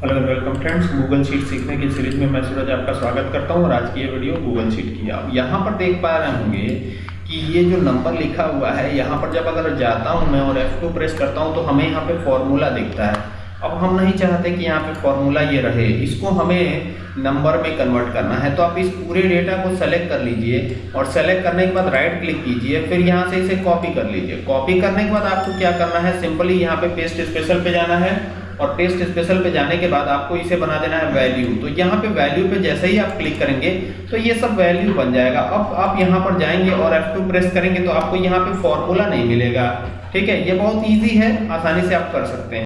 Hello welcome friends Google sheet सीखने की series में मैं सूरज आपका स्वागत करता हूँ और आज की ये वीडियो गूगल शीट की आप यहाँ पर देख पा रहे होंगे कि ये जो नंबर लिखा हुआ है, यहाँ पर जब अगर जाता हूँ मैं और F2 प्रेस करता हूँ तो हमें यहाँ पे फॉर्मूला दिखता है। अब हम नहीं चाहते कि यहाँ पे फॉर्मूला ये रहे। इसको हमें नंबर में कन्वर्ट करना है। तो आप इस पूरे डेटा को सेलेक्ट कर लीजिए और सेलेक्ट करने के बाद राइट क्लिक कीजिए, फिर यहाँ से इसे कॉपी कर लीजिए। कॉपी करने के बाद आपको क्या करना है? सिंपली यहाँ पे पेस्ट स्पेशल पे जाना है। और टेस्ट स्पेशल पे जाने के बाद आपको इसे बना देना है वैल्यू तो यहाँ पे वैल्यू पे जैसे ही आप क्लिक करेंगे तो ये सब वैल्यू बन जाएगा। अब आप यहाँ पर जाएँगे और F2 प्रेस करेंगे तो आपको यहाँ पे फॉर्मूला नहीं मिलेगा। ठीक है? ये बहुत ईजी है, आसानी से आप कर सकते हैं।